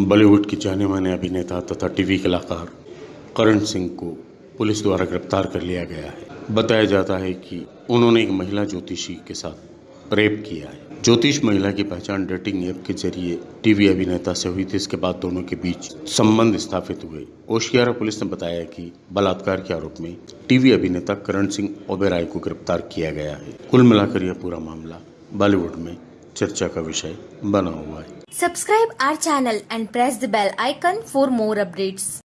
बॉलीवुड के जाने माने अभिनेता तथा टीवी कलाकार करण सिंह को पुलिस द्वारा गिरफ़्तार कर लिया गया है। बताया जाता है कि उन्होंने एक महिला ज्योतिषी के साथ रेप किया है। ज्योतिष महिला की पहचान डेटिंग ऐप के ज़रिए टीवी अभिनेता से हुई थी। इसके बाद दोनों के बीच संबंध स्थापित हुए। ओशियारा पुलिस ने बताया कि बलात्कार के आरोप में टीवी अभिनेता करण सिंह ओबेराय को गिरफ़्तार किया गया है। कुल मिलाकर यह पूरा मामला बॉलीवुड में चर्चा का विषय बना हुआ है। Subscribe our channel and press the bell icon for more updates.